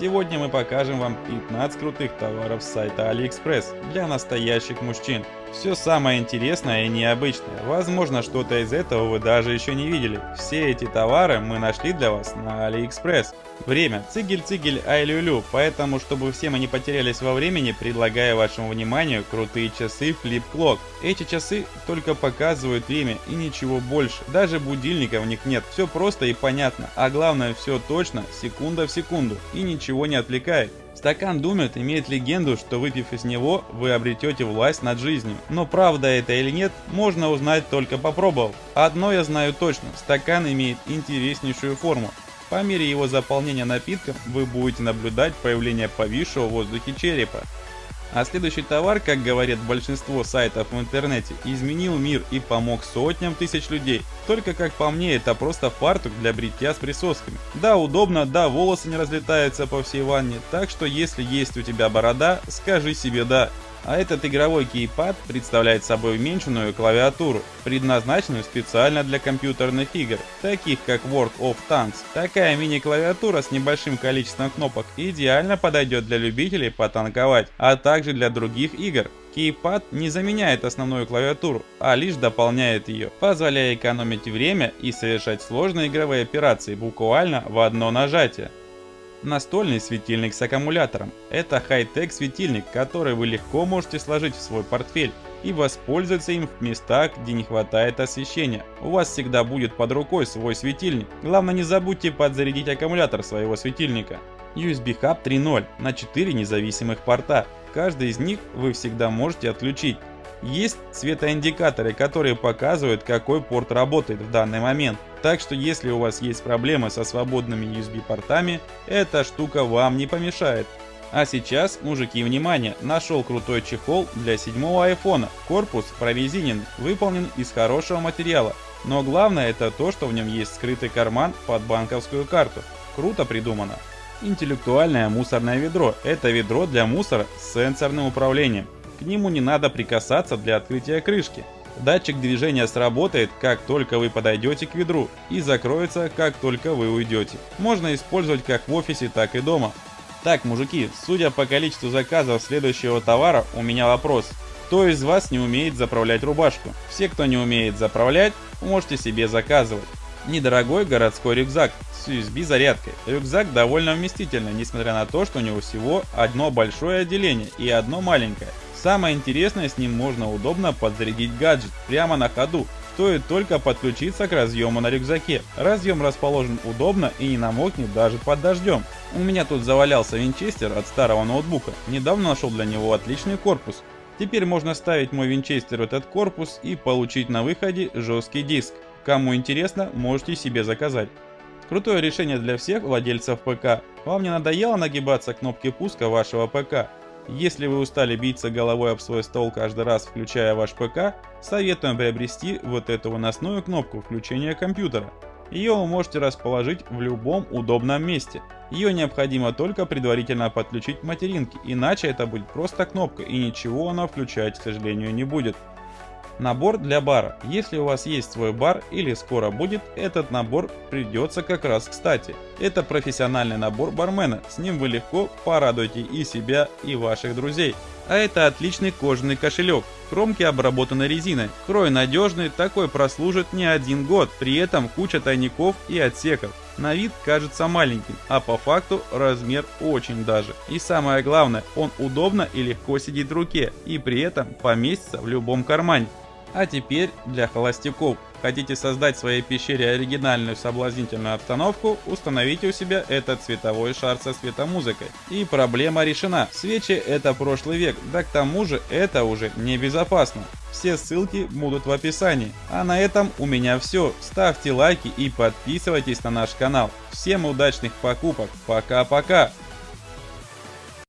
Сегодня мы покажем вам 15 крутых товаров с сайта AliExpress для настоящих мужчин. Все самое интересное и необычное. Возможно, что-то из этого вы даже еще не видели. Все эти товары мы нашли для вас на AliExpress. Время. Цигель-цигель ай-лю-лю. Поэтому, чтобы все мы не потерялись во времени, предлагаю вашему вниманию крутые часы Flip Clock. Эти часы только показывают время и ничего больше. Даже будильника в них нет. Все просто и понятно. А главное, все точно, секунда в секунду. И ничего не отвлекает. Стакан Думет имеет легенду, что выпив из него, вы обретете власть над жизнью. Но правда это или нет, можно узнать только попробовав. Одно я знаю точно, стакан имеет интереснейшую форму. По мере его заполнения напитком вы будете наблюдать появление повисшего в воздухе черепа. А следующий товар, как говорят большинство сайтов в интернете, изменил мир и помог сотням тысяч людей. Только как по мне, это просто фартук для бритья с присосками. Да, удобно, да, волосы не разлетаются по всей ванне, так что если есть у тебя борода, скажи себе да. А этот игровой кейпад представляет собой уменьшенную клавиатуру, предназначенную специально для компьютерных игр, таких как World of Tanks. Такая мини-клавиатура с небольшим количеством кнопок идеально подойдет для любителей потанковать, а также для других игр. Кейпад не заменяет основную клавиатуру, а лишь дополняет ее, позволяя экономить время и совершать сложные игровые операции буквально в одно нажатие. Настольный светильник с аккумулятором. Это хай-тек светильник, который вы легко можете сложить в свой портфель и воспользоваться им в местах, где не хватает освещения. У вас всегда будет под рукой свой светильник. Главное не забудьте подзарядить аккумулятор своего светильника. USB Hub 3.0 на 4 независимых порта. Каждый из них вы всегда можете отключить. Есть светоиндикаторы, которые показывают, какой порт работает в данный момент. Так что если у вас есть проблемы со свободными USB портами, эта штука вам не помешает. А сейчас, мужики, внимание, нашел крутой чехол для седьмого айфона. Корпус прорезинен, выполнен из хорошего материала. Но главное это то, что в нем есть скрытый карман под банковскую карту. Круто придумано. Интеллектуальное мусорное ведро. Это ведро для мусора с сенсорным управлением. К нему не надо прикасаться для открытия крышки. Датчик движения сработает, как только вы подойдете к ведру, и закроется, как только вы уйдете. Можно использовать как в офисе, так и дома. Так, мужики, судя по количеству заказов следующего товара, у меня вопрос. Кто из вас не умеет заправлять рубашку? Все, кто не умеет заправлять, можете себе заказывать. Недорогой городской рюкзак с USB зарядкой. Рюкзак довольно вместительный, несмотря на то, что у него всего одно большое отделение и одно маленькое. Самое интересное, с ним можно удобно подзарядить гаджет прямо на ходу. Стоит только подключиться к разъему на рюкзаке. Разъем расположен удобно и не намокнет даже под дождем. У меня тут завалялся винчестер от старого ноутбука. Недавно нашел для него отличный корпус. Теперь можно ставить мой винчестер в этот корпус и получить на выходе жесткий диск. Кому интересно, можете себе заказать. Крутое решение для всех владельцев ПК. Вам не надоело нагибаться к кнопке пуска вашего ПК? Если вы устали биться головой об свой стол каждый раз, включая ваш ПК, советуем приобрести вот эту выносную кнопку включения компьютера. Ее вы можете расположить в любом удобном месте. Ее необходимо только предварительно подключить к материнке, иначе это будет просто кнопка и ничего она включать, к сожалению, не будет. Набор для бара. Если у вас есть свой бар или скоро будет, этот набор придется как раз кстати. Это профессиональный набор бармена, с ним вы легко порадуете и себя, и ваших друзей. А это отличный кожаный кошелек, кромки обработаны резиной. Крой надежный, такой прослужит не один год, при этом куча тайников и отсеков. На вид кажется маленьким, а по факту размер очень даже. И самое главное, он удобно и легко сидит в руке, и при этом поместится в любом кармане. А теперь для холостяков. Хотите создать в своей пещере оригинальную соблазнительную обстановку, установите у себя этот цветовой шар со светомузыкой. И проблема решена. Свечи это прошлый век, да к тому же это уже небезопасно. Все ссылки будут в описании. А на этом у меня все. Ставьте лайки и подписывайтесь на наш канал. Всем удачных покупок. Пока-пока.